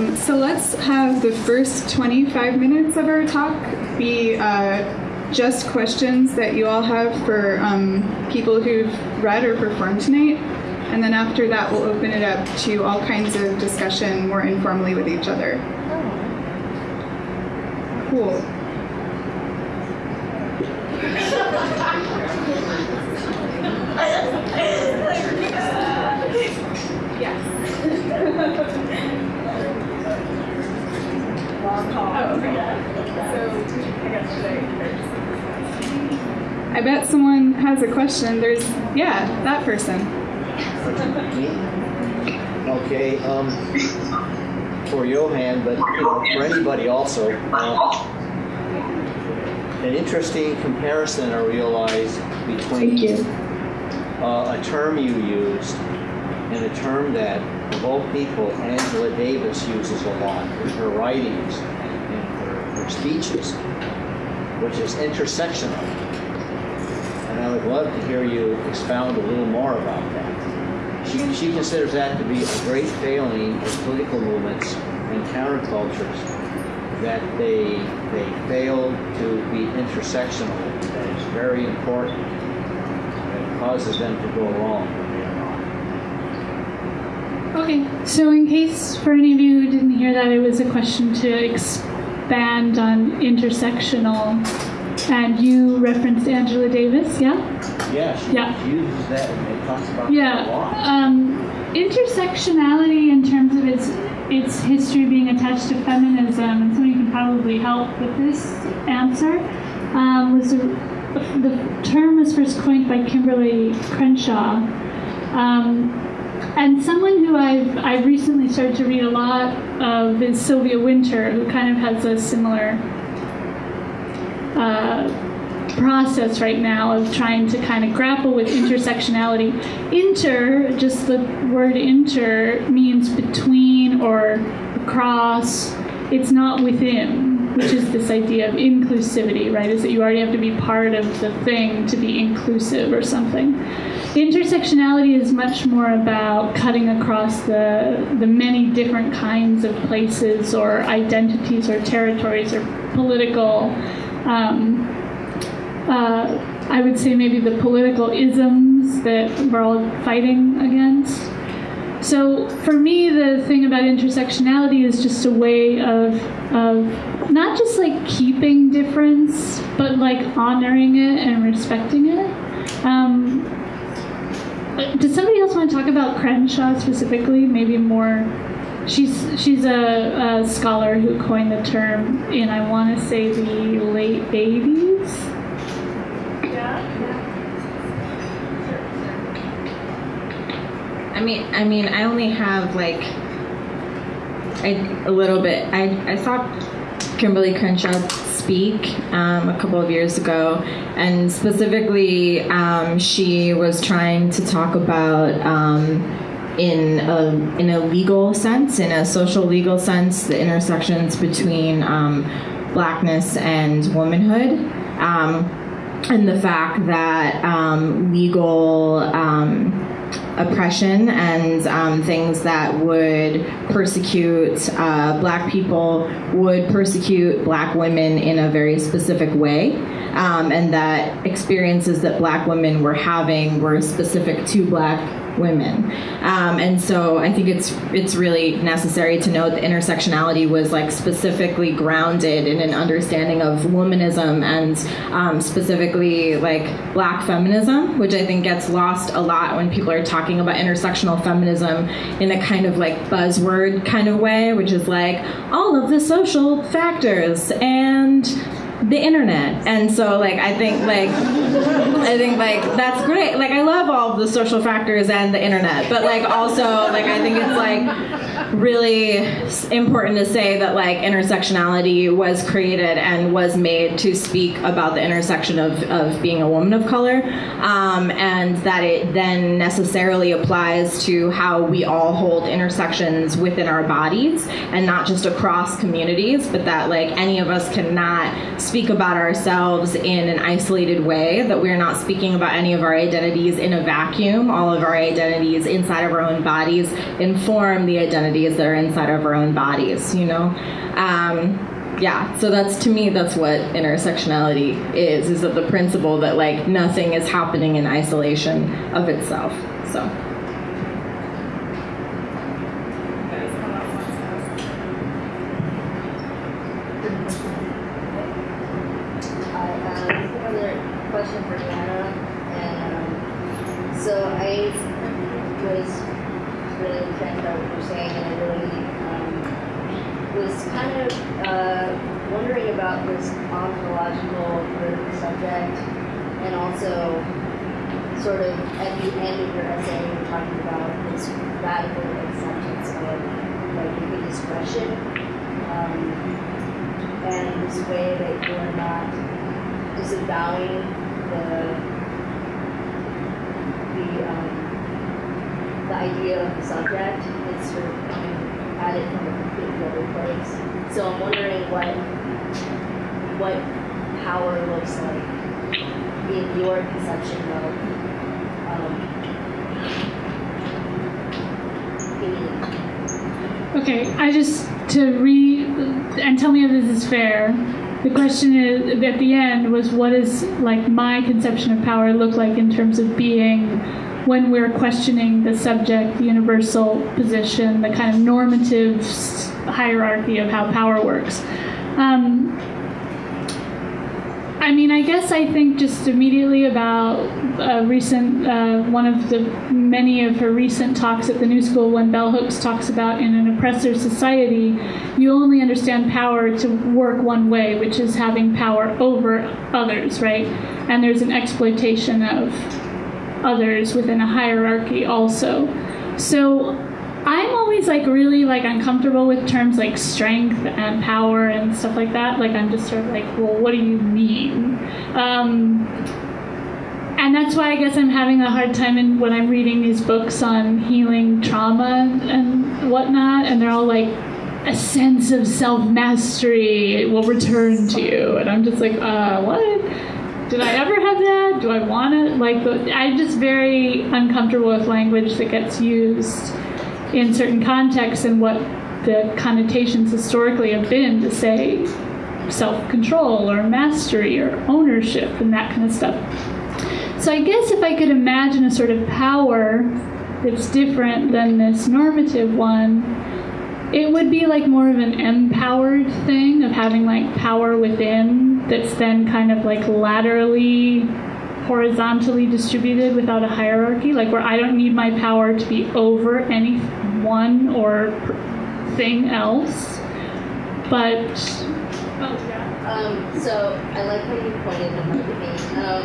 Um, so let's have the first 25 minutes of our talk be uh, just questions that you all have for um, people who've read or performed tonight. And then after that, we'll open it up to all kinds of discussion more informally with each other. Cool. I bet someone has a question. There's, yeah, that person. Okay, um, for Johan, but you know, for anybody also, uh, an interesting comparison I realized between uh, a term you used and a term that, of all people, Angela Davis uses a lot in her writings and in her, her speeches, which is intersectional. And I would love to hear you expound a little more about that. She, she considers that to be a great failing of political movements and countercultures that they they fail to be intersectional. That is very important. That causes them to go wrong when they are not. Okay, so in case for any of you who didn't hear that, it was a question to expand on intersectional, and you referenced Angela Davis, yeah? Yeah, she Yeah. uses that and it talks about Yeah. lot. Um, intersectionality, in terms of its its history being attached to feminism, and somebody can probably help with this answer, um, was a, the term was first coined by Kimberlé Crenshaw. Um, and someone who I've, I've recently started to read a lot of is Sylvia Wynter, who kind of has a similar uh, process right now of trying to kind of grapple with intersectionality. Inter, just the word inter, means between or across. It's not within, which is this idea of inclusivity, right? Is that you already have to be part of the thing to be inclusive or something. Intersectionality is much more about cutting across the, the many different kinds of places or identities or territories or political um, uh, I would say maybe the political isms that we're all fighting against. So for me, the thing about intersectionality is just a way of, of not just like keeping difference, but like honoring it and respecting it. Um, does somebody else want to talk about Crenshaw specifically? Maybe more. She's she's a, a scholar who coined the term in I want to say the late 80s. I mean, I mean, I only have like a little bit. I, I saw Kimberlé Crenshaw speak um, a couple of years ago, and specifically, um, she was trying to talk about. Um, in a, in a legal sense, in a social legal sense, the intersections between um, blackness and womanhood, um, and the fact that legal oppression and um, things that would persecute uh, black people would persecute black women in a very specific way. Um, and that experiences that black women were having were specific to black women. Um, and so I think it's it's really necessary to note that intersectionality was like specifically grounded in an understanding of womanism and um, specifically like black feminism, which I think gets lost a lot when people are talking about intersectional feminism in a kind of like buzzword kind of way, which is like all of the social factors and the internet. And so like i think like i think like that's great. Like i love all the social factors and the internet but like also like i think it's like really important to say that like intersectionality was created and was made to speak about the intersection of, of being a woman of color um, and that it then necessarily applies to how we all hold intersections within our bodies and not just across communities but that like any of us cannot speak about ourselves in an isolated way, that we're not speaking about any of our identities in a vacuum. All of our identities inside of our own bodies inform the identities that are inside of our own bodies, you know? Um, yeah, so that's to me, that's what intersectionality is, is that the principle that like nothing is happening in isolation of itself. So. Hi, um, another question for Diana. And um, so I was really intrigued by what you're saying, and I really um, was kind of uh, wondering about this ontological verb subject, and also sort of at the end of your essay, you were talking about this radical acceptance of like human expression. Um, and this way that you're not disavowing the the um, the idea of the subject. It's sort of coming at it from a completely other place. So I'm wondering what what power looks like in your conception of um, being. I just to read and tell me if this is fair. The question is at the end was what is like my conception of power look like in terms of being when we're questioning the subject, the universal position, the kind of normative hierarchy of how power works. Um, I mean, I guess I think just immediately about a recent, uh, one of the many of her recent talks at the New School when Bell Hooks talks about in an oppressor society, you only understand power to work one way, which is having power over others, right? And there's an exploitation of others within a hierarchy also. So I'm always like really like uncomfortable with terms like strength and power and stuff like that. Like I'm just sort of like, well, what do you mean? Um, and that's why I guess I'm having a hard time in, when I'm reading these books on healing trauma and whatnot, and they're all like, a sense of self mastery will return to you, and I'm just like, uh, what? Did I ever have that? Do I want it? Like, I'm just very uncomfortable with language that gets used in certain contexts and what the connotations historically have been to say self control or mastery or ownership and that kind of stuff. So I guess if I could imagine a sort of power that's different than this normative one, it would be like more of an empowered thing of having like power within that's then kind of like laterally horizontally distributed without a hierarchy like where i don't need my power to be over any one or thing else but oh yeah Um, so I like how you pointed them out to me. Um,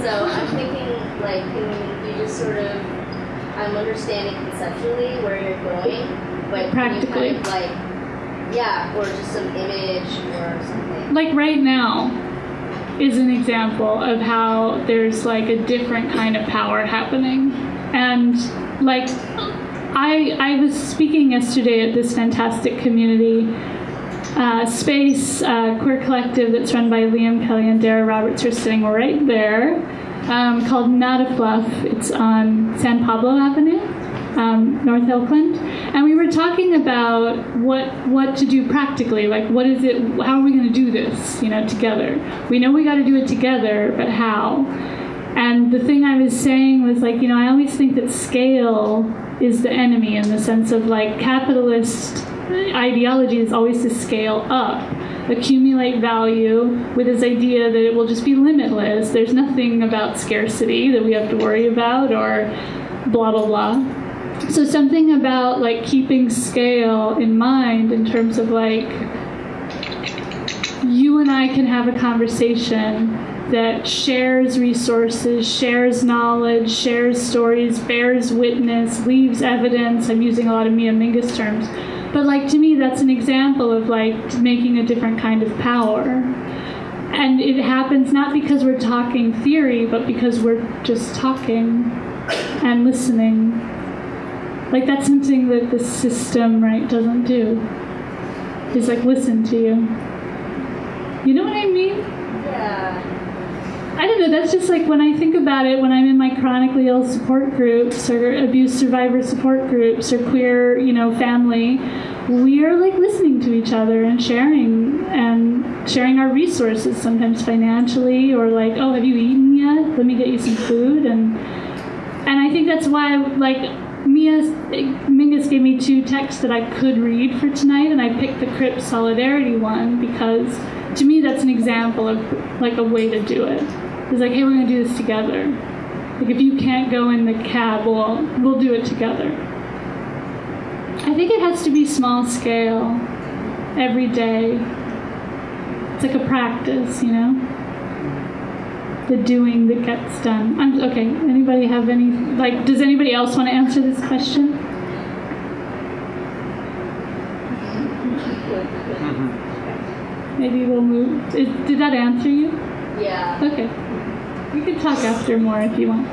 so I'm thinking, like, can you just sort of, I'm understanding conceptually where you're going, but Practically. kind of like, yeah, or just some image or something. like right now is an example of how there's like a different kind of power happening. And like i i was speaking yesterday at this fantastic community uh, space uh, queer collective that's run by liam kelly and dara roberts are sitting right there um, called not a fluff. It's on san pablo avenue um, North Oakland, and we were talking about what what to do practically. Like, what is it? How are we going to do this? You know, together. We know we got to do it together, but how? And the thing I was saying was like, you know, I always think that scale is the enemy in the sense of like capitalist ideology is always to scale up, accumulate value with this idea that it will just be limitless. There's nothing about scarcity that we have to worry about or blah blah blah. So something about like keeping scale in mind in terms of like you and I can have a conversation that shares resources, shares knowledge, shares stories, bears witness, leaves evidence. I'm using a lot of Mia Mingus terms. But like to me that's an example of like making a different kind of power. And it happens not because we're talking theory, but because we're just talking and listening. Like that's something that the system right doesn't do. Just like listen to you. You know what I mean? Yeah. I don't know. That's just like when I think about it. When I'm in my chronically ill support groups or abuse survivor support groups or queer, you know, family, we are like listening to each other and sharing and sharing our resources. Sometimes financially or like, oh, have you eaten yet? Let me get you some food. And and I think that's why like Mingus gave me two texts that I could read for tonight, and I picked the Crip Solidarity one because to me that's an example of like a way to do it. It's like, hey, we're gonna do this together. Like if you can't go in the cab, we'll we'll do it together. I think it has to be small scale, every day. It's like a practice, you know. The doing that gets done. I'm okay. Anybody have any like? Does anybody else want to answer this question? Maybe we'll move. Is, did that answer you? Yeah. Okay. We can talk after more if you want.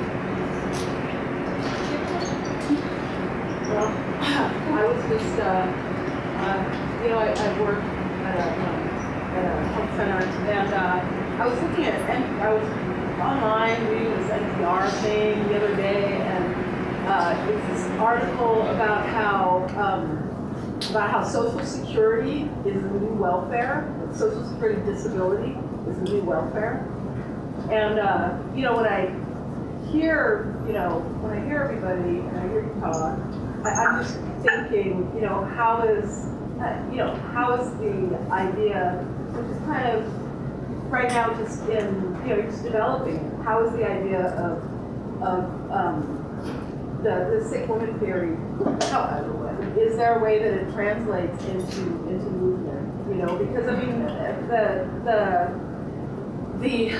Well, I was just, uh, uh, you know, I, I work at a, um, at a health center, and, uh, I was looking at, and I was online reading this NPR thing the other day, and, uh, it's this article about how, um, about how social security is the new welfare, social security disability is the new welfare. And, uh, you know, when I hear, you know, when I hear everybody and I hear you talk, I, I'm just thinking, you know, how is, uh, you know, how is the idea, which is kind of right now just in, you know, just developing, how is the idea of, of um, the, the sick woman theory, how, is there a way that it translates into, into movement, you know, because I mean, the, the, the,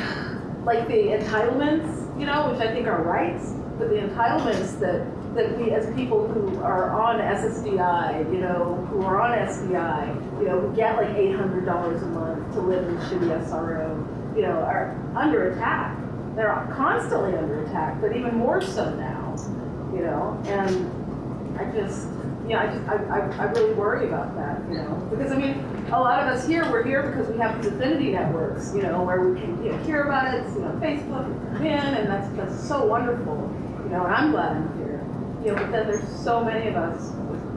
like the entitlements, you know, which I think are rights, but the entitlements that, that we as people who are on SSDI, you know, who are on SDI, you know, who get like $800 a month to live in shitty SRO, you know, are under attack. They're constantly under attack, but even more so now, you know, and I just, yeah, I just, I, I, I really worry about that, you know, because I mean, a lot of us here, we're here because we have these affinity networks, you know, where we can, you know, hear about it, you know, Facebook, and come in, and that's, that's so wonderful, you know, and I'm glad I'm you know, but then there's so many of us,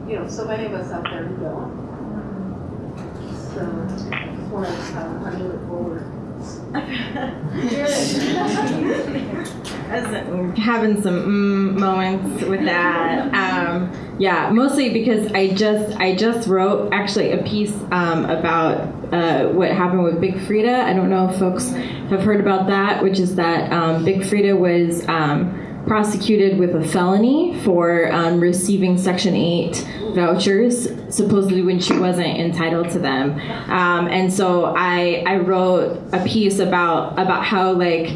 you know, so many of us out there who don't. So, just want to it forward. Having some mm moments with that. Um, yeah, mostly because I just I just wrote actually a piece um, about uh, what happened with Big Freedia. I don't know if folks have heard about that, which is that um, Big Freedia was um, prosecuted with a felony for um, receiving Section 8 vouchers, supposedly when she wasn't entitled to them. Um, and so I, I wrote a piece about, about how, like,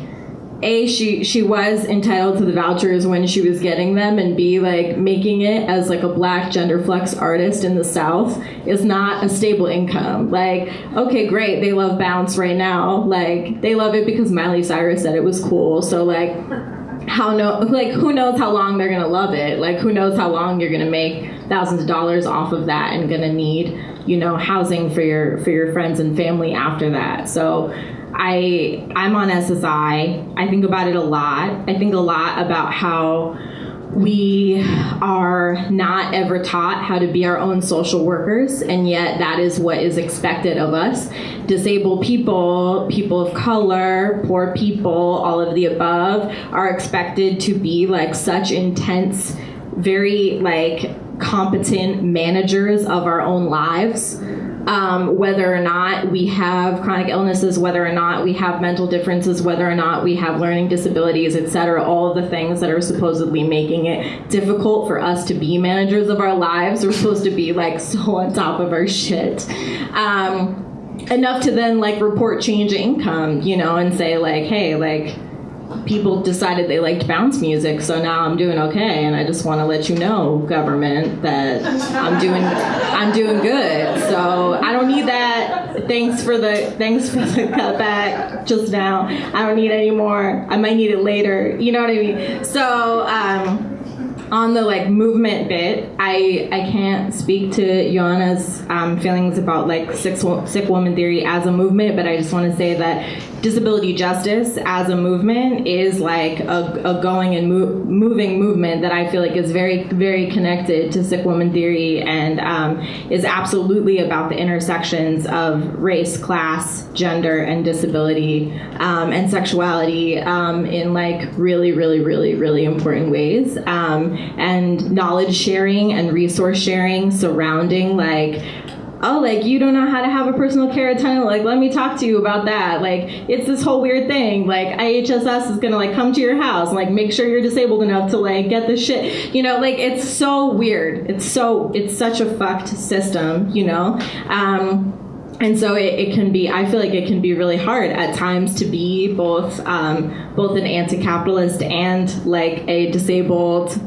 a she she was entitled to the vouchers when she was getting them and b like making it as like a black gender flex artist in the south is not a stable income. Like okay great they love bounce right now. Like they love it because miley cyrus said it was cool. So like how no like who knows how long they're gonna love it like who knows how long you're gonna make thousands of dollars off of that and gonna need you know housing for your for your friends and family after that so I I'm on SSI. I think about it a lot. I think a lot about how we are not ever taught how to be our own social workers, and yet that is what is expected of us. Disabled people, people of color, poor people, all of the above are expected to be like such intense, very like competent managers of our own lives um, whether or not we have chronic illnesses, whether or not we have mental differences, whether or not we have learning disabilities, et cetera, all of the things that are supposedly making it difficult for us to be managers of our lives. We're supposed to be like so on top of our shit. Um, enough to then like report change income, you know, and say like, hey, like, people decided they liked bounce music, so now I'm doing okay, and I just want to let you know, government, that I'm doing I'm doing good. So I don't need that. Thanks for the thanks for the cutback just now. I don't need any more. I might need it later. You know what I mean? So um, on the like movement bit, I I can't speak to Johanna's um, feelings about like sick sick woman theory as a movement, but I just want to say that disability justice as a movement is like a, a going and mo- moving movement that I feel like is very very connected to sick woman theory and um, is absolutely about the intersections of race, class, gender, and disability um, and sexuality um, in like really really really really important ways. Um, and knowledge sharing and resource sharing surrounding like oh, like you don't know how to have a personal care attendant. Like, let me talk to you about that. Like, it's this whole weird thing. Like, IHSS is gonna like come to your house and like make sure you're disabled enough to like get the shit. You know, like it's so weird. It's so it's such a fucked system. You know. Um, and so it, it can be i feel like it can be really hard at times to be both um, both an anti-capitalist and like a disabled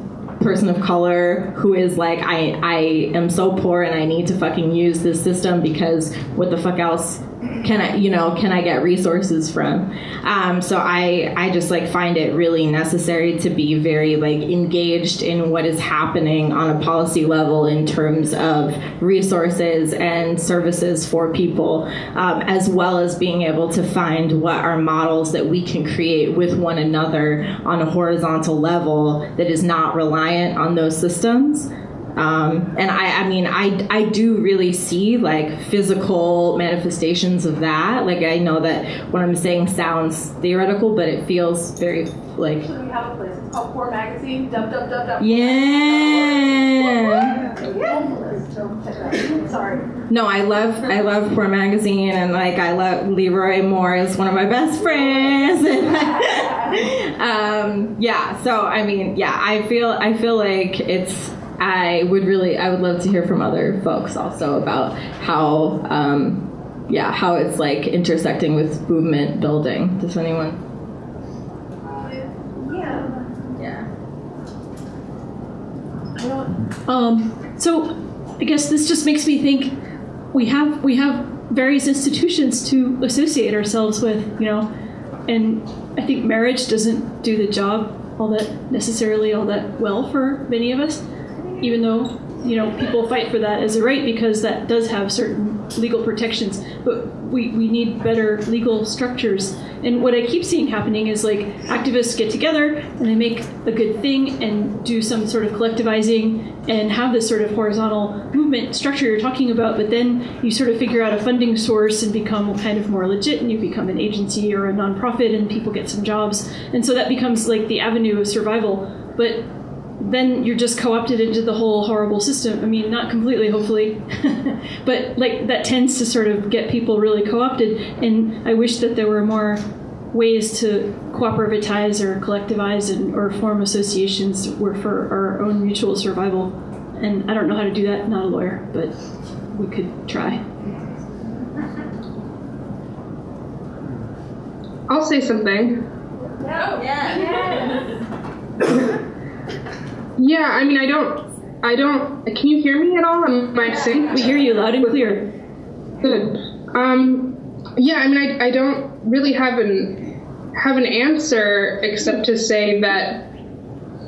person of color who is like I I am so poor and I need to fucking use this system because what the fuck else can I you know can I get resources from? Um, so I I just like find it really necessary to be very like engaged in what is happening on a policy level in terms of resources and services for people um, as well as being able to find what are models that we can create with one another on a horizontal level that is not reliant on those systems um, and I, I mean, I, I do really see like physical manifestations of that. Like I know that what I'm saying sounds theoretical, but it feels very like Actually, we have a place. It's called Poor Magazine. Dub dub dub dub. yeah. Sorry. No, I love I love Poor Magazine and like I love Leroy Moore is one of my best friends. um, yeah, so I mean, yeah, I feel I feel like it's I would really I would love to hear from other folks also about how um, yeah how it's like intersecting with movement building. Does anyone? Yeah. Yeah. Um, so I guess this just makes me think we have we have various institutions to associate ourselves with, you know, and I think marriage doesn't do the job all that necessarily all that well for many of us, even though you know people fight for that as a right because that does have certain legal protections. But we, we need better legal structures. And what I keep seeing happening is like activists get together and they make a good thing and do some sort of collectivizing and have this sort of horizontal movement structure you're talking about, but then you sort of figure out a funding source and become kind of more legit and you become an agency or a nonprofit and people get some jobs. And so that becomes like the avenue of survival. But then you're just co-opted into the whole horrible system. I mean, not completely, hopefully, but like that tends to sort of get people really co-opted. And I wish that there were more ways to cooperativize or collectivize and, or form associations were for our own mutual survival. And I don't know how to do that. Not a lawyer, but we could try. I'll say something. Yeah, I mean, I don't, I don't. Can you hear me at all? Am I sync? We hear you loud and clear. Good. Um, yeah, I mean, I, I don't really have an have an answer except to say that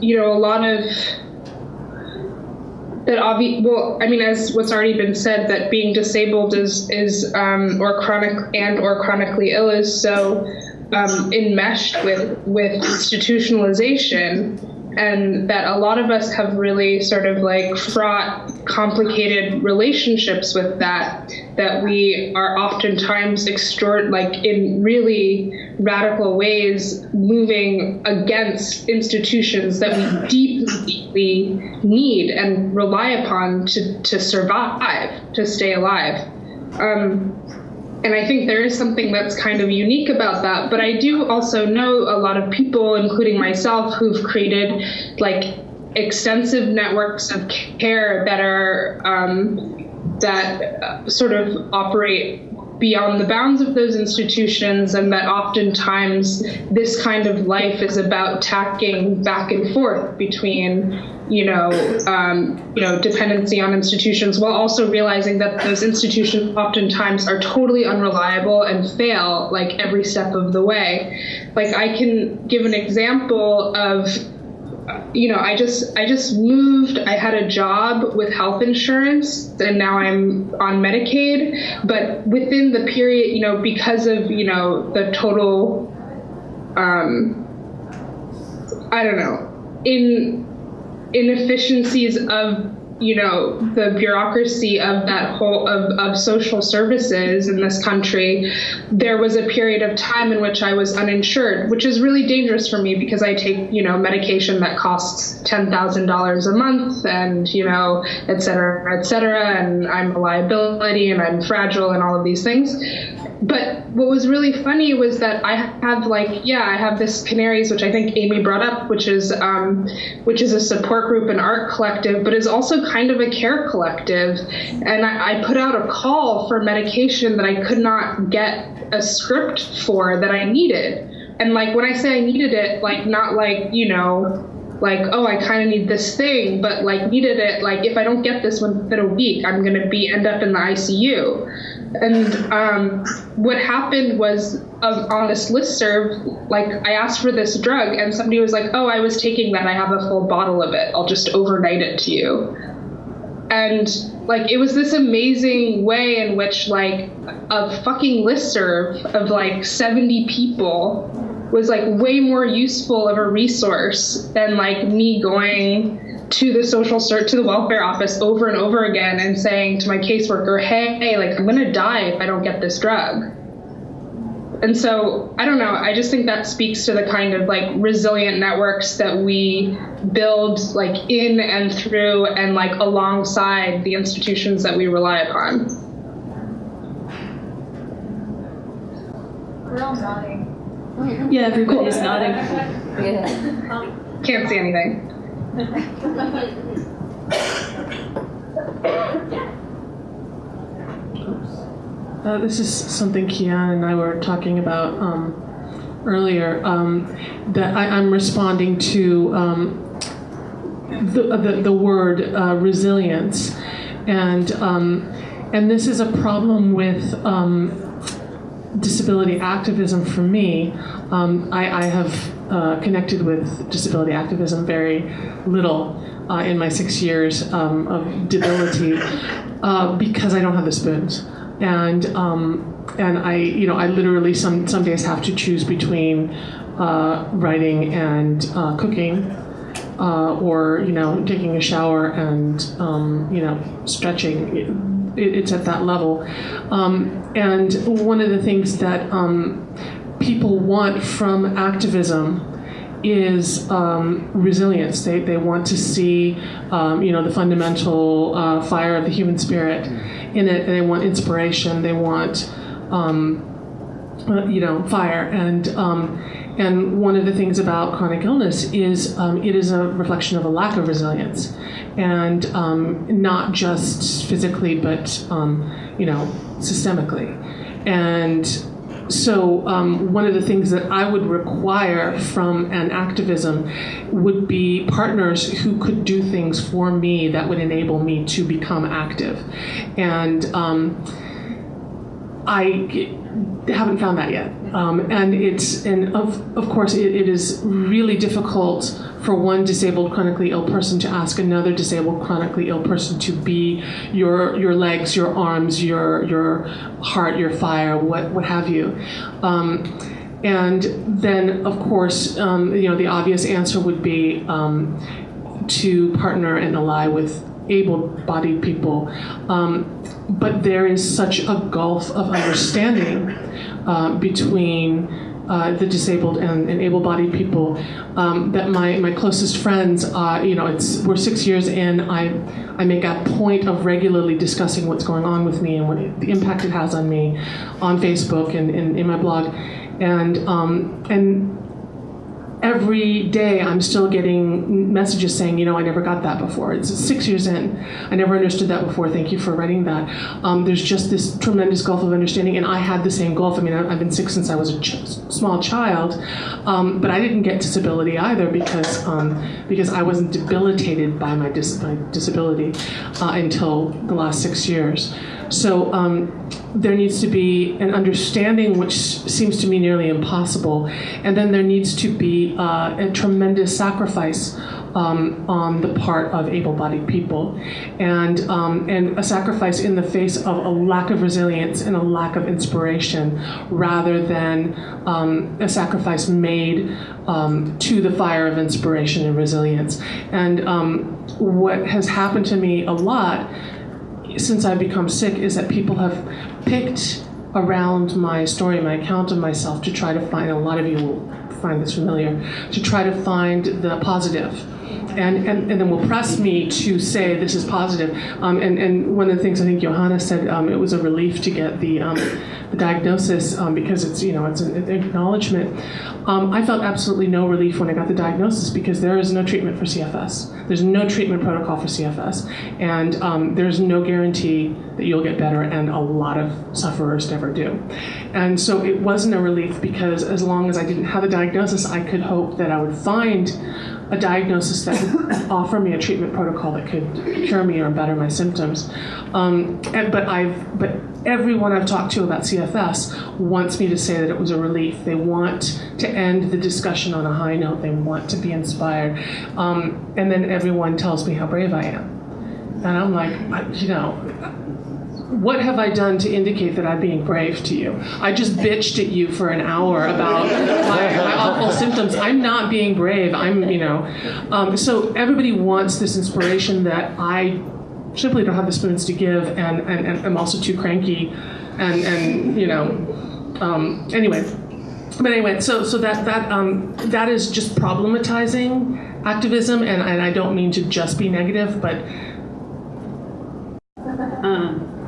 you know a lot of that obvi- well i mean as what's already been said that being disabled is is um, or chronic and or chronically ill is so um, enmeshed with with institutionalization and that a lot of us have really sort of like fraught complicated relationships with that that we are oftentimes extort like in really radical ways moving against institutions that we deeply need and rely upon to, to survive to stay alive. Um, and I think there is something that's kind of unique about that. But I do also know a lot of people, including myself, who've created like extensive networks of care that are um, that uh, sort of operate beyond the bounds of those institutions, and that oftentimes this kind of life is about tacking back and forth between you know, um, you know, dependency on institutions, while also realizing that those institutions oftentimes are totally unreliable and fail like every step of the way. Like I can give an example of you know, I just I just moved. I had a job with health insurance, and now I'm on Medicaid. But within the period, you know, because of you know the total, um, I don't know, in inefficiencies of you know the bureaucracy of that whole of, of social services in this country there was a period of time in which i was uninsured which is really dangerous for me because i take you know medication that costs $10000 a month and you know et cetera et cetera and i'm a liability and i'm fragile and all of these things but what was really funny was that I have like yeah I have this Canaries which I think Amy brought up which is um, which is a support group and art collective but is also kind of a care collective. And I, I put out a call for medication that I could not get a script for that I needed. And like when I say I needed it like not like you know like oh i kind of need this thing but like needed it like if i don't get this within a week i'm going to be end up in the icu and um, what happened was uh, on this list serve like i asked for this drug and somebody was like oh i was taking that i have a full bottle of it i'll just overnight it to you. And like it was this amazing way in which like a fucking list serve of like 70 people was like way more useful of a resource than like me going to the social cert to the welfare office over and over again and saying to my caseworker hey like i'm gonna die if i don't get this drug and so i don't know i just think that speaks to the kind of like resilient networks that we build like in and through and like alongside the institutions that we rely upon We're all nodding. Yeah, everybody's nodding. Yeah. can't see anything Uh, this is something Kian and I were talking about um, earlier. Um, that I, am responding to um, the, the, the word uh, resilience, and um, and this is a problem with um, disability activism for me. Um, I, I, have uh, connected with disability activism very little uh, in my six years um, of debility uh, because I don't have the spoons. And um, and I, you know, I literally some some days have to choose between uh, writing and uh, cooking, uh, or you know, taking a shower and um, you know, stretching. It, it's at that level. Um, and one of the things that um, people want from activism is um, resilience. They, they want to see, um, you know, the fundamental uh, fire of the human spirit in it. They want inspiration. They want, um, uh, you know, fire. And um, and one of the things about chronic illness is um, it is a reflection of a lack of resilience, and um, not just physically, but you know, systemically. And so, um, one of the things that I would require from an activism would be partners who could do things for me that would enable me to become active. And um, I haven't found that yet. Um, and it's, and of, of course, it, it is really difficult for one disabled chronically ill person to ask another disabled chronically ill person to be your your legs, your arms, your your heart, your fire, what what have you. Um, and then, of course, um, you know the obvious answer would be um, to partner and ally with able-bodied people. Um, but there is such a gulf of understanding uh, between uh, the disabled and, and able-bodied people. Um, that my, my closest friends, uh, you know, it's we're six years in. I I make a point of regularly discussing what's going on with me and what the impact it has on me, on Facebook and, and in my blog, and um, and every day I'm still getting messages saying, you know, I never got that before. It's six years in. I never understood that before. Thank you for writing that. Um, there's just this tremendous gulf of understanding, and I had the same gulf. I mean, I've been sick since I was a ch- small child, um, but I didn't get disability either because um, because I wasn't debilitated by my, dis- my disability uh, until the last six years. So um, there needs to be an understanding, which seems to me nearly impossible, and then there needs to be uh, a tremendous sacrifice um, on the part of able-bodied people, and um, and a sacrifice in the face of a lack of resilience and a lack of inspiration, rather than um, a sacrifice made um, to the fire of inspiration and resilience. And um, what has happened to me a lot since I've become sick is that people have picked around my story, my account of myself, to try to find, a lot of you will find this familiar, to try to find the positive. And, and, and then will press me to say this is positive. Um, and, and one of the things I think Johanna said, um, it was a relief to get the, um, the diagnosis um, because it's, you know, it's an acknowledgement. Um, I felt absolutely no relief when I got the diagnosis because there is no treatment for CFS. There's no treatment protocol for CFS. And um, there's no guarantee that you'll get better, and a lot of sufferers never do. And so it wasn't a relief because as long as I didn't have a diagnosis, I could hope that I would find a diagnosis that would offer me a treatment protocol that could cure me or better my symptoms. Um, and, but I've but everyone I've talked to about CFS wants me to say that it was a relief. They want to end the discussion on a high note. They want to be inspired. Um, and then everyone tells me how brave I am. And I'm like, you know, what have I done to indicate that I'm being brave to you? I just bitched at you for an hour about my, my awful symptoms. I'm not being brave. I'm, you know. Um, so everybody wants this inspiration that I simply don't have the spoons to give, and, and, and I'm also too cranky, and, and you know. Um, anyway, but anyway, so so that that um, that is just problematizing activism, and, and I don't mean to just be negative, but Um,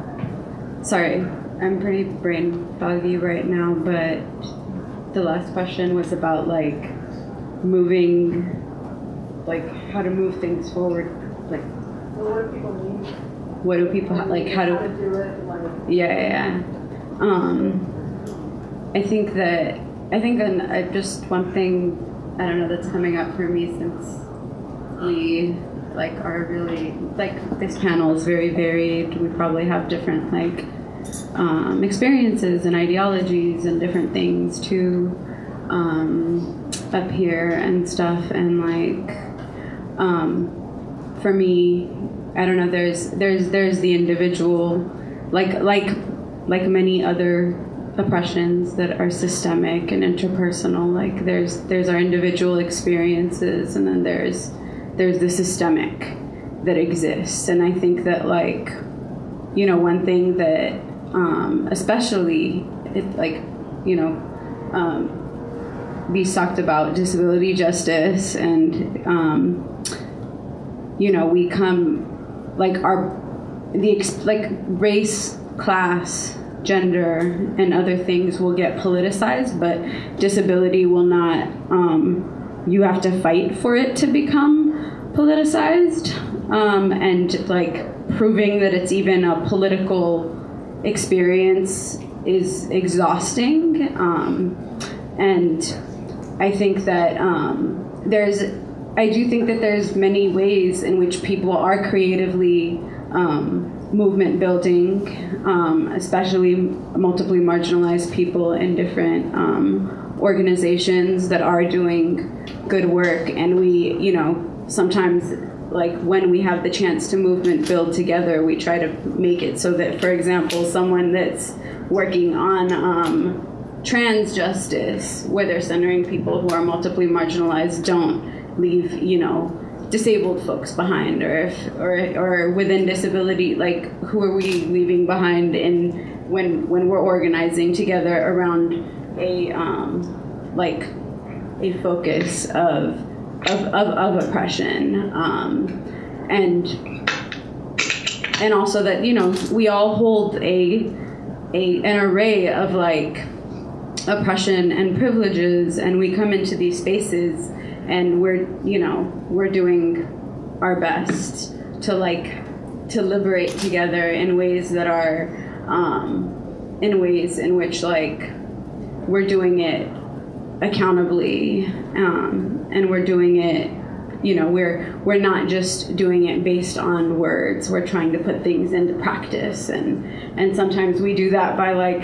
sorry, I'm pretty brain foggy right now, but the last question was about like moving, like how to move things forward. Like, what do people need? what do people like? How How to do? do it, like, Yeah, yeah. yeah. Um, I think that I think an, uh, just one thing I don't know that's coming up for me since we like are really like this panel is very varied. We probably have different like um, experiences and ideologies and different things too um, up here and stuff and like um, for me I don't know there's there's there's the individual like like like many other oppressions that are systemic and interpersonal like there's there's our individual experiences and then there's there's the systemic that exists. And i think that like you know one thing that um, especially it, like you know um, we talked about disability justice and um, you know we come like our the like race class gender and other things will get politicized but disability will not um, you have to fight for it to become politicized um, and like proving that it's even a political experience is exhausting um, and i think that um, there's i do think that there's many ways in which people are creatively um, movement building um, especially multiply marginalized people in different um, organizations that are doing good work and we you know sometimes like when we have the chance to movement build together we try to make it so that for example someone that's working on um, trans justice where they're centering people who are multiply marginalized don't leave you know disabled folks behind or if or or within disability like who are we leaving behind in when when we're organizing together around a um, like a focus of of, of, of oppression um, and and also that you know we all hold a, a an array of like oppression and privileges and we come into these spaces and we're you know we're doing our best to like to liberate together in ways that are um, in ways in which like we're doing it accountably um, and we're doing it you know we're we're not just doing it based on words. We're trying to put things into practice. And and sometimes we do that by like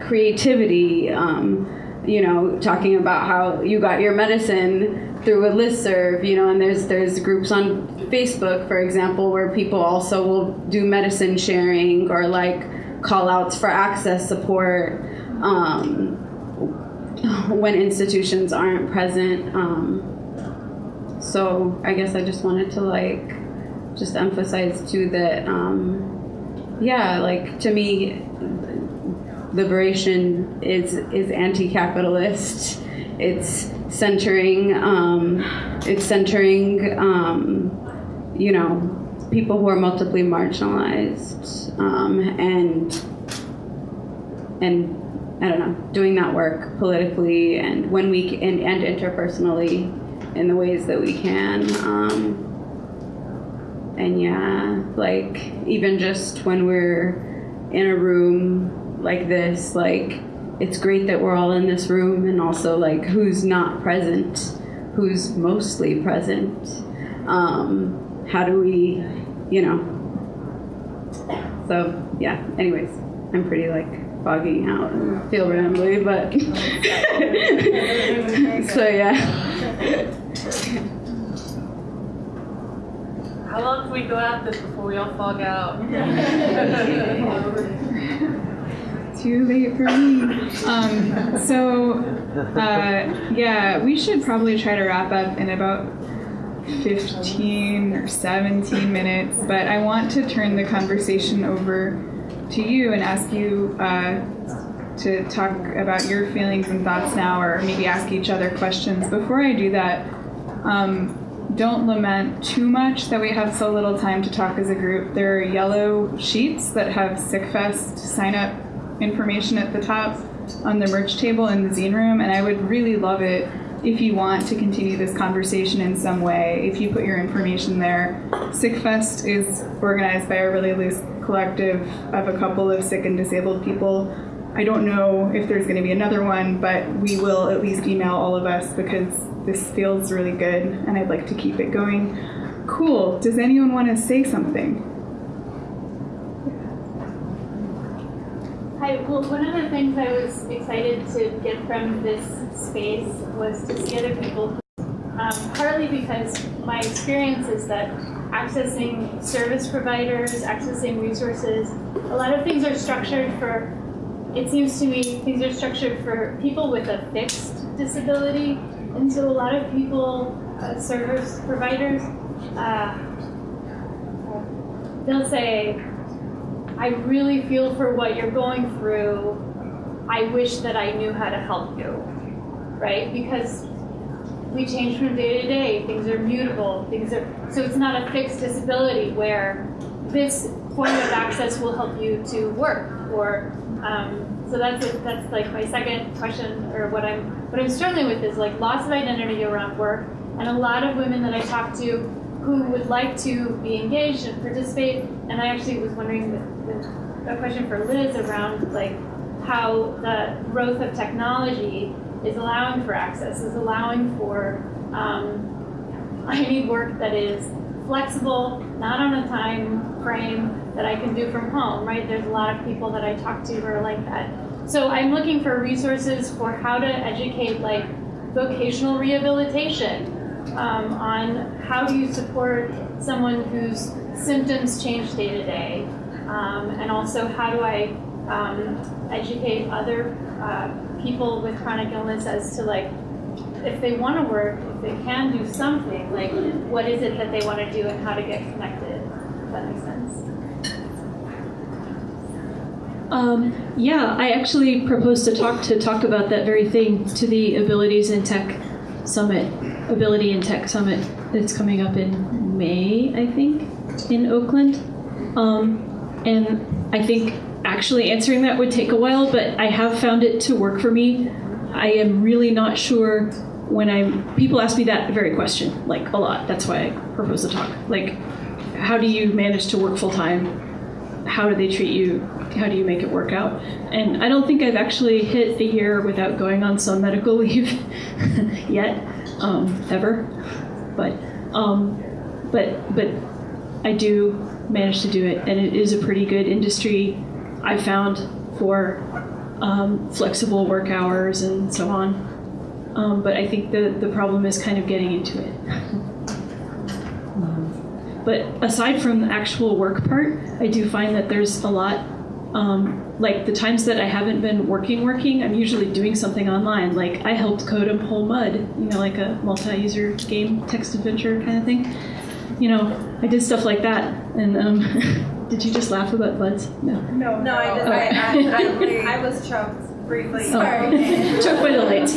creativity um, you know talking about how you got your medicine through a listserv, you know, and there's there's groups on Facebook, for example, where people also will do medicine sharing or like call outs for access support. Um, when institutions aren't present. Um, so I guess I just wanted to like just emphasize too that um, yeah, like to me, liberation is is anti-capitalist. It's centering um, it's centering um, you know people who are multiply marginalized um, and and I don't know doing that work politically and when we and, and interpersonally in the ways that we can. Um, and yeah, like even just when we're in a room like this, like it's great that we're all in this room and also like who's not present, who's mostly present. Um, how do we, you know? So yeah, anyways, I'm pretty like fogging out and feel rambly, but so yeah. How long can we go at this before we all fog out? Too late for me. Um, so, uh, yeah, we should probably try to wrap up in about 15 or 17 minutes, but I want to turn the conversation over to you and ask you uh, to talk about your feelings and thoughts now, or maybe ask each other questions. Before I do that, um, don't lament too much that we have so little time to talk as a group. There are yellow sheets that have SickFest sign up information at the top on the merch table in the zine room, and I would really love it if you want to continue this conversation in some way, if you put your information there. SickFest is organized by a really loose collective of a couple of sick and disabled people. I don't know if there's going to be another one, but we will at least email all of us because this feels really good and I'd like to keep it going. Cool. Does anyone want to say something? Hi, well, one of the things I was excited to get from this space was to see other people. Um, partly because my experience is that accessing service providers, accessing resources, a lot of things are structured for, it seems to me, things are structured for people with a fixed disability. And so a lot of people, uh, service providers, uh, they'll say, I really feel for what you're going through. I wish that I knew how to help you, right? Because we change from day to day. Things are mutable. Things are so it's not a fixed disability where this form of access will help you to work or. Um, so that's it, that's like my second question, or what I'm what I'm struggling with is like loss of identity around work, and a lot of women that I talk to who would like to be engaged and participate. And I actually was wondering with a question for Liz around like how the growth of technology is allowing for access, is allowing for um, I need work that is flexible, not on a time frame that I can do from home, right? There's a lot of people that I talk to who are like that. So I'm looking for resources for how to educate like vocational rehabilitation, um, on how do you support someone whose symptoms change day to day, um, and also how do I um, educate other uh, people with chronic illness as to like if they want to work, if they can do something, like what is it that they want to do and how to get connected. If that makes sense. Um, yeah, I actually proposed to talk to talk about that very thing to the Abilities in Tech Summit, Ability in Tech Summit that's coming up in May, I think, in Oakland. Um, and I think actually answering that would take a while, but I have found it to work for me. I am really not sure when I people ask me that very question like a lot. That's why I propose the talk. Like, how do you manage to work full time? How do they treat you? How do you make it work out? And I don't think I've actually hit a year without going on some medical leave yet, um, ever. But um, but but I do manage to do it, and it is a pretty good industry. I found for um, flexible work hours and so on. Um, but I think the, the problem is kind of getting into it. But aside from the actual work part, I do find that there's a lot, um, like the times that I haven't been working, working, I'm usually doing something online. Like I helped code a whole mud, you know, like a multi-user game text adventure kind of thing. You know, I did stuff like that. And um, did you just laugh about buds? No. No, No, I just, Oh. I, I, I was choked briefly. Oh. Took by the lights.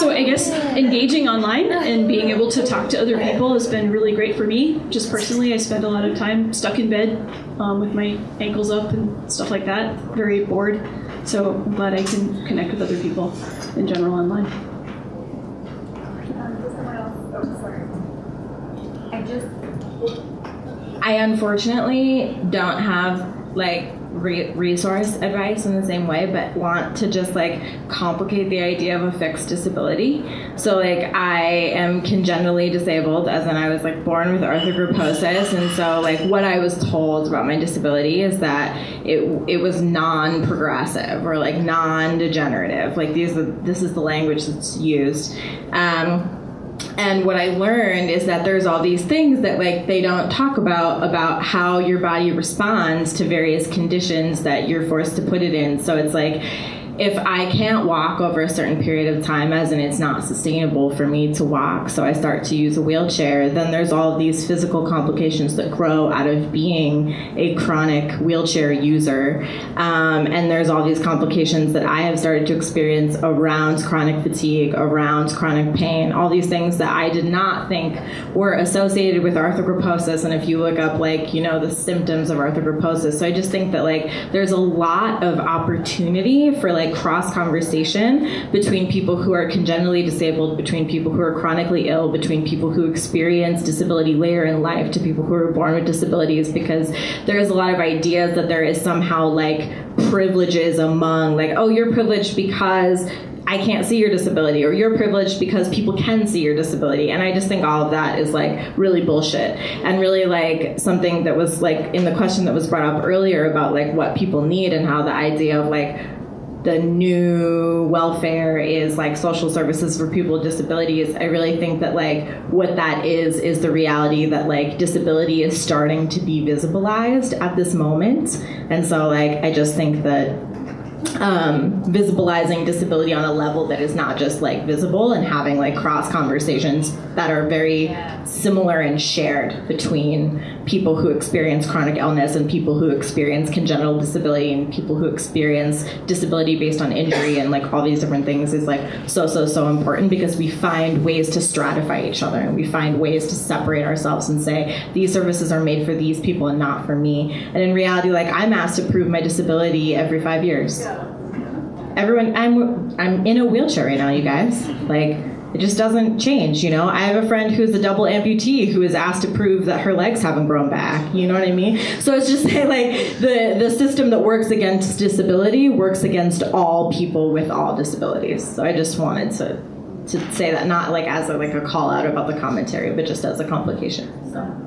So I guess engaging online and being able to talk to other people has been really great for me. Just personally, I spend a lot of time stuck in bed um, with my ankles up and stuff like that, very bored. So I'm glad I can connect with other people in general online. I just, I unfortunately don't have like re- resource advice in the same way, but want to just like complicate the idea of a fixed disability. So like I am congenitally disabled, as in I was like born with arthrogryposis, and so like what I was told about my disability is that it it was non-progressive or like non-degenerative. Like these this is the language that's used. Um, and what I learned is that there's all these things that like they don't talk about about how your body responds to various conditions that you're forced to put it in. So it's like if I can't walk over a certain period of time, as in it's not sustainable for me to walk, so I start to use a wheelchair, then there's all these physical complications that grow out of being a chronic wheelchair user. Um, and there's all these complications that I have started to experience around chronic fatigue, around chronic pain, all these things that I did not think were associated with arthrogryposis. And if you look up, like, you know, the symptoms of arthrogryposis, so I just think that, like, there's a lot of opportunity for, like, cross conversation between people who are congenitally disabled, between people who are chronically ill, between people who experience disability later in life to people who are born with disabilities, because there's a lot of ideas that there is somehow like privileges among, like, oh, you're privileged because I can't see your disability, or you're privileged because people can see your disability. And I just think all of that is like really bullshit. And really like something that was like in the question that was brought up earlier about like what people need and how the idea of like the new welfare is like social services for people with disabilities. I really think that like what that is is the reality that like disability is starting to be visibilized at this moment. And so like I just think that um, visibilizing disability on a level that is not just like visible and having like cross conversations that are very similar and shared between people who experience chronic illness and people who experience congenital disability and people who experience disability based on injury and like all these different things is like so so so important because we find ways to stratify each other and we find ways to separate ourselves and say these services are made for these people and not for me. And in reality like i'm asked to prove my disability every five years everyone i'm i'm in a wheelchair right now you guys. Like it just doesn't change you know? I have a friend who's a double amputee who is asked to prove that her legs haven't grown back you know what i mean? So it's just say like the the system that works against disability works against all people with all disabilities. So i just wanted to to say that not like as a, like a call out about the commentary but just as a complication so.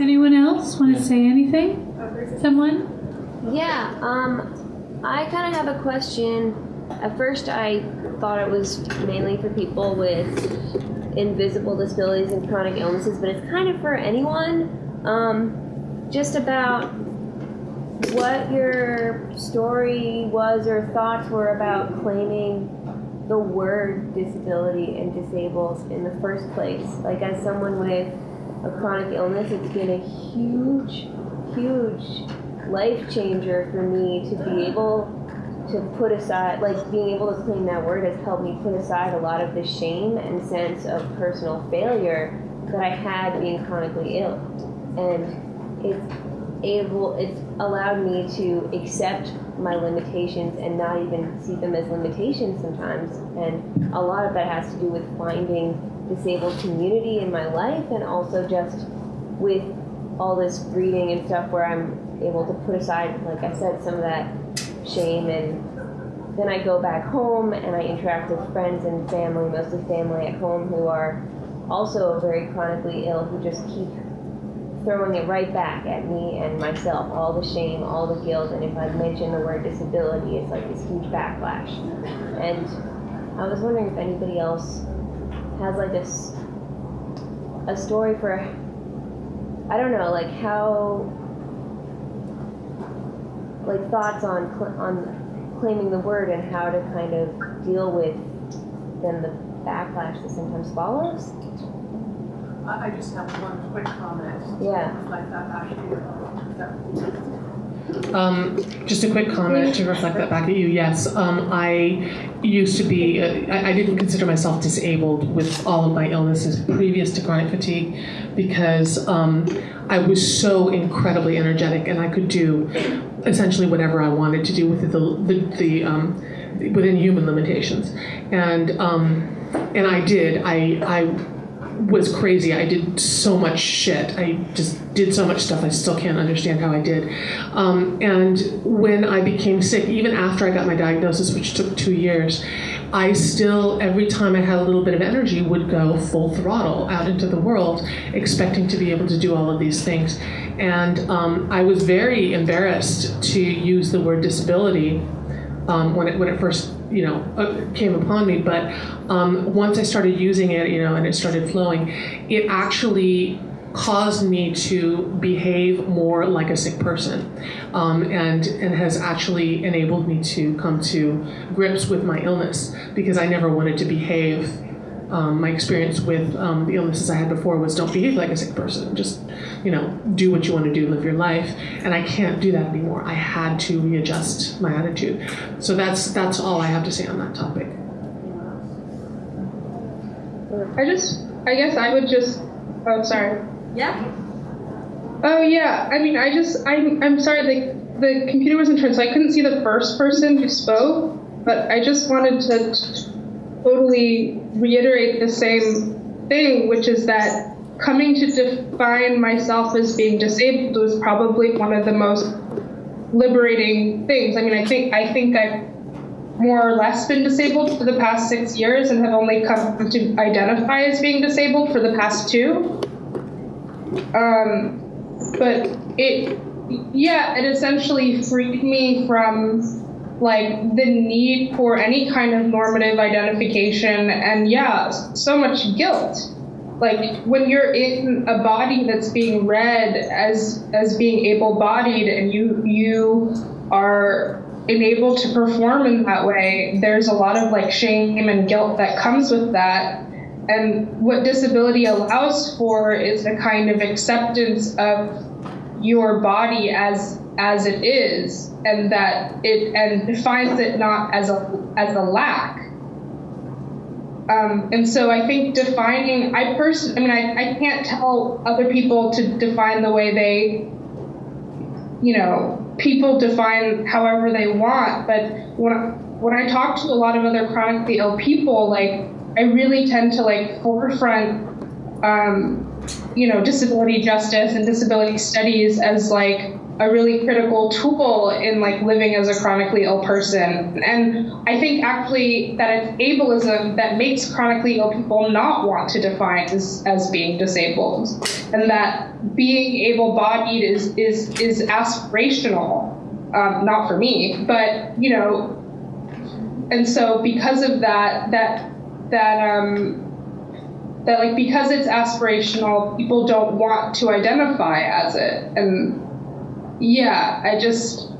Anyone else want to say anything? Someone? Yeah, um, I kind of have a question. At first, I thought it was mainly for people with invisible disabilities and chronic illnesses, but it's kind of for anyone. Um, just about what your story was or thoughts were about claiming the word disability and disabled in the first place. Like, as someone with a chronic illness, it's been a huge, huge life changer for me to be able to put aside, like being able to claim that word has helped me put aside a lot of the shame and sense of personal failure that I had being chronically ill. And it's able, it's allowed me to accept my limitations and not even see them as limitations sometimes. And a lot of that has to do with finding disabled community in my life and also just with all this reading and stuff where I'm able to put aside, like I said, some of that shame and then I go back home and I interact with friends and family, mostly family at home who are also very chronically ill who just keep throwing it right back at me and myself, all the shame, all the guilt, and if I mention the word disability, it's like this huge backlash. And I was wondering if anybody else has like this a story for I don't know, like how like thoughts on on claiming the word and how to kind of deal with then the backlash that sometimes follows. I, I just have one quick comment. Yeah. Like that actually, that Um, just a quick comment to reflect that back at you. Yes, um, I used to be, uh, I, I didn't consider myself disabled with all of my illnesses previous to chronic fatigue because um, I was so incredibly energetic and I could do essentially whatever I wanted to do with the, the, the um, within human limitations. And, um, and I did. I, I was crazy. I did so much shit. I just did so much stuff I still can't understand how I did. Um, and when I became sick, even after I got my diagnosis, which took two years, I still, every time I had a little bit of energy, would go full throttle out into the world, expecting to be able to do all of these things. And um, I was very embarrassed to use the word disability um, when it when it first you know uh, came upon me. But um, once I started using it, you know, and it started flowing, it actually caused me to behave more like a sick person, um, and and has actually enabled me to come to grips with my illness because I never wanted to behave. Um, my experience with um, the illnesses I had before was don't behave like a sick person. Just, you know, do what you want to do, live your life. And I can't do that anymore. I had to readjust my attitude. So that's that's all I have to say on that topic. I just, I guess I would just, oh, sorry. Yeah. Oh, yeah. I mean, I just, I'm, I'm sorry, the, the computer wasn't turned, so I couldn't see the first person who spoke, but I just wanted to t- totally reiterate the same thing, which is that coming to define myself as being disabled was probably one of the most liberating things. I mean, I think, I think I've more or less been disabled for the past six years and have only come to identify as being disabled for the past two. Um, but it, yeah, it essentially freed me from like the need for any kind of normative identification and yeah, so much guilt. Like when you're in a body that's being read as as being able-bodied and you you are enabled to perform in that way, there's a lot of like shame and guilt that comes with that. And what disability allows for is a kind of acceptance of your body as as it is, and that it and defines it not as a as a lack. Um, and so I think defining, I person, I mean, I, I can't tell other people to define the way they, you know, people define however they want. But when I, when I talk to a lot of other chronically ill people, like I really tend to like forefront, um, you know, disability justice and disability studies as like a really critical tool in like living as a chronically ill person. And I think actually that it's ableism that makes chronically ill people not want to define as, as being disabled. And that being able-bodied is is is aspirational. Um, not for me, but you know, and so because of that, that that um, that like because it's aspirational, people don't want to identify as it, and yeah, I just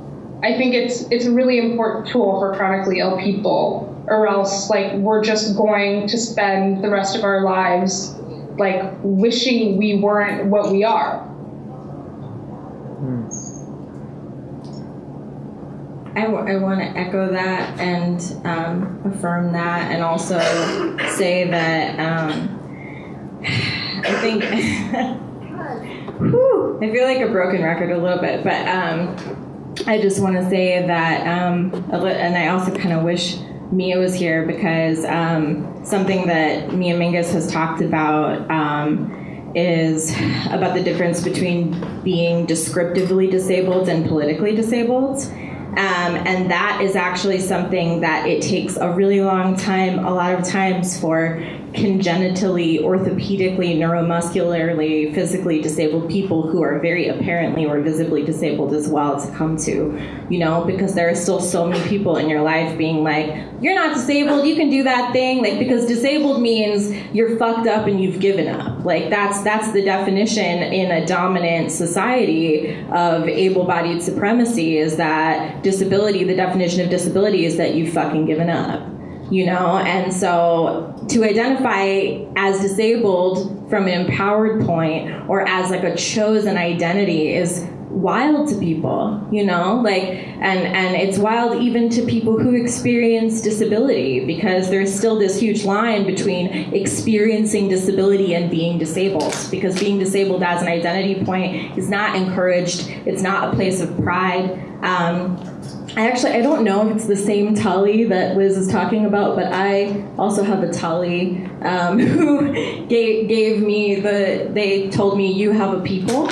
I think it's it's a really important tool for chronically ill people, or else like we're just going to spend the rest of our lives like wishing we weren't what we are. I, w- I want to echo that and um, affirm that, and also say that um, I think whew, I feel like a broken record a little bit, but um, I just want to say that, um, and I also kind of wish Mia was here because um, something that Mia Mingus has talked about um, is about the difference between being descriptively disabled and politically disabled. Um, and that is actually something that it takes a really long time, a lot of times, for congenitally, orthopedically, neuromuscularly, physically disabled people who are very apparently or visibly disabled as well to come to, you know, because there are still so many people in your life being like, you're not disabled, you can do that thing, like because disabled means you're fucked up and you've given up. Like that's that's the definition in a dominant society of able-bodied supremacy is that disability, the definition of disability is that you've fucking given up you know? And so to identify as disabled from an empowered point or as like a chosen identity is wild to people you know? Like and and it's wild even to people who experience disability because there's still this huge line between experiencing disability and being disabled because being disabled as an identity point is not encouraged. It's not a place of pride. Um, I actually I don't know if it's the same Tali that Liz is talking about, but I also have a Tali um, who gave gave me the. They told me you have a people,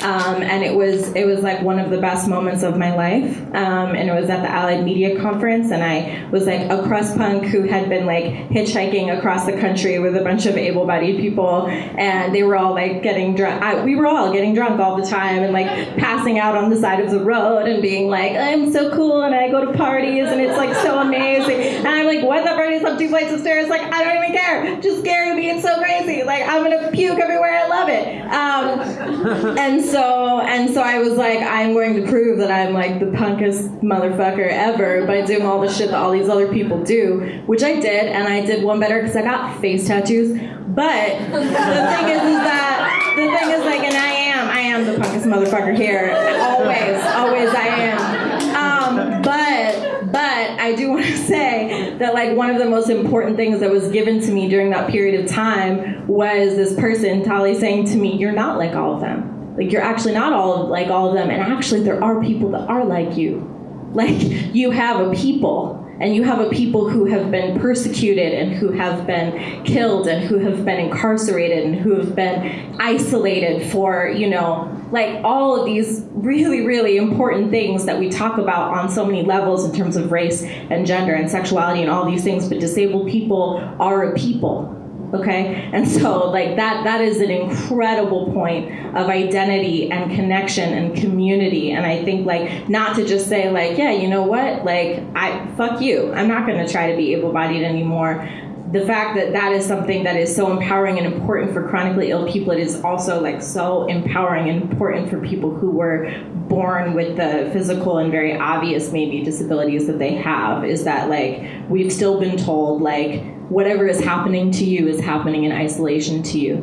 um, and it was it was like one of the best moments of my life. Um, and it was at the Allied Media Conference, and I was like a crust punk who had been like hitchhiking across the country with a bunch of able-bodied people, and they were all like getting drunk. I, we were all getting drunk all the time, and like passing out on the side of the road, and being like, "I'm so cool," and I go to parties, and it's like so amazing. And I'm like, "What the party's up two flights of stairs?" Like I don't even care. Just scary me. It's so crazy. Like I'm gonna puke everywhere. I love it. Um, and so and so I was like, I'm going to prove that I'm like the punkest motherfucker ever by doing all the shit that all these other people do, which I did, and I did one better because I got face tattoos. But the thing is, is that the thing is like, and I am, I am the punkest motherfucker here. Always, always, I am. Um, but but I do want to say that like one of the most important things that was given to me during that period of time was this person, Tali, saying to me, "You're not like all of them." Like you're actually not all of, like all of them and actually there are people that are like you. Like you have a people and you have a people who have been persecuted and who have been killed and who have been incarcerated and who have been isolated for you know like all of these really really important things that we talk about on so many levels in terms of race and gender and sexuality and all these things but disabled people are a people okay? And so like that that is an incredible point of identity and connection and community. And i think like not to just say like yeah you know what? Like i fuck you. I'm not going to try to be able-bodied anymore. The fact that that is something that is so empowering and important for chronically ill people it is also like so empowering and important for people who were born with the physical and very obvious maybe disabilities that they have is that like we've still been told like whatever is happening to you is happening in isolation to you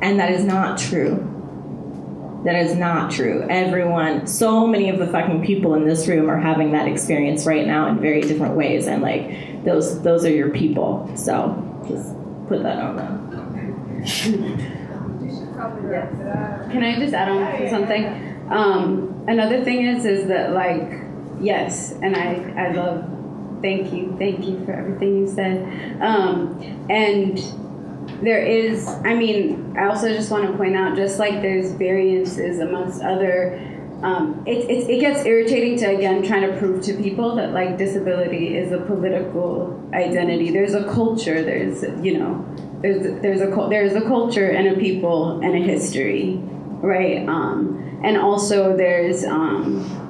and that is not true that is not true. Everyone, so many of the fucking people in this room are having that experience right now in very different ways, and like those, those are your people. So just put that on them. Can I just add on to something? Um, another thing is, is that like, yes, and I, I love, thank you, thank you for everything you said. Um, and there is, I mean, I also just want to point out, just like there's variances amongst other um, it, it, it gets irritating to again trying to prove to people that like disability is a political identity there's a culture there's you know there's there's a there's a culture and a people and a history right um, and also there's um,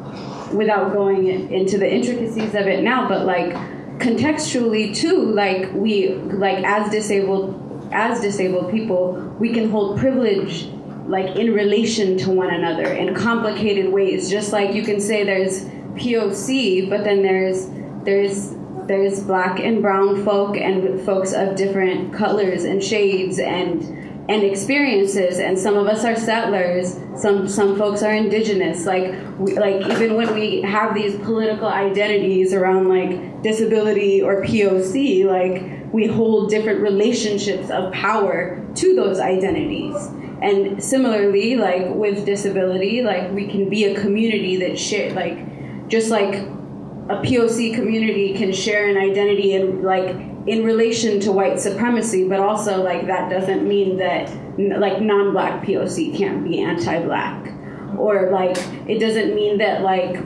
without going into the intricacies of it now but like contextually too like we like as disabled as disabled people we can hold privilege like in relation to one another in complicated ways. Just like you can say there's poc but then there's there's there's black and brown folk and folks of different colors and shades and and experiences and some of us are settlers some some folks are indigenous like we, like even when we have these political identities around like disability or poc like we hold different relationships of power to those identities. And similarly like with disability like we can be a community that share like just like a poc community can share an identity and like in relation to white supremacy but also like that doesn't mean that like non-black poc can't be anti-black. Or like it doesn't mean that like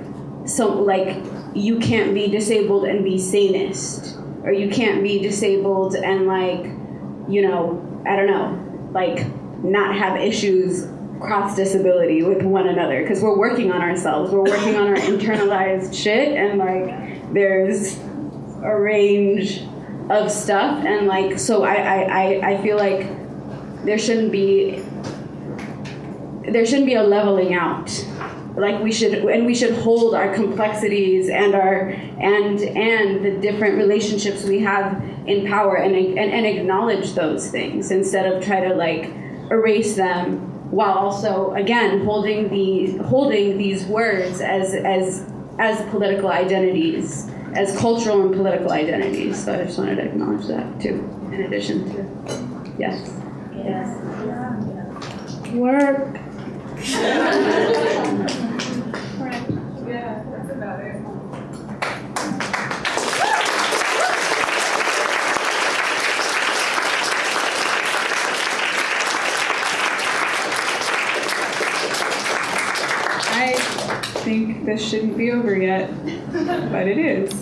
so like you can't be disabled and be sanist or you can't be disabled and like you know, I don't know, like not have issues cross disability with one another. Because we're working on ourselves. We're working on our internalized shit, and like there's a range of stuff, and like so I I, I, I feel like there shouldn't be there shouldn't be a leveling out. Like we should and we should hold our complexities and our and and the different relationships we have in power and and, and acknowledge those things instead of try to like erase them while also again holding the holding these words as as as political identities as cultural and political identities so i just wanted to acknowledge that too in addition to yes. Yes. work this shouldn't be over yet, but it is.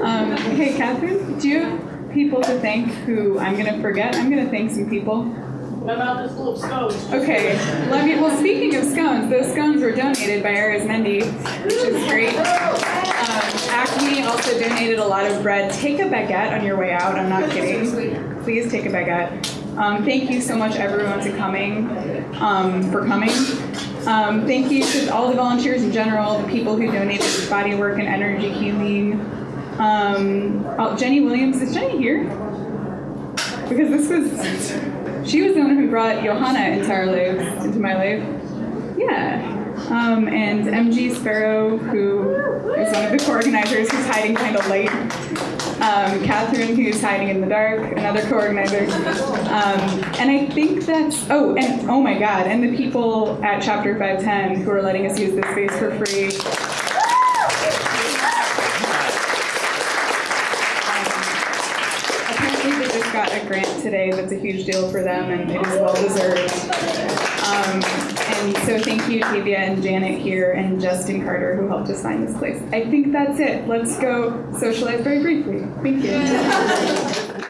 Um, hey, Catherine, do you have people to thank who I'm going to forget? I'm going to thank some people. What about this little scones? Okay, let me. Well, speaking of scones, those scones were donated by Arizmendi, which is great. Um, Acme also donated a lot of bread. Take a baguette on your way out. I'm not kidding. Please take a baguette. Um, thank you so much, everyone, to coming, um, for coming. Um, thank you to all the volunteers in general, the people who donated to body work and energy healing. Um, oh, Jenny Williams, is Jenny here? Because this was, she was the one who brought Johanna into our lives, into my life. Yeah. Um, and MG Sparrow, who is one of the co-organizers who's hiding kind of late. Um, Catherine, who's hiding in the dark, another co-organizer. Um, and I think that's, oh, and oh my God, and the people at Chapter 510 who are letting us use this space for free. Apparently they just got a grant today that's a huge deal for them and it is well deserved. Um, and so thank you Tavia and Janet here and Justin Carter who helped us find this place. I think that's it. Let's go socialize very briefly. Thank you.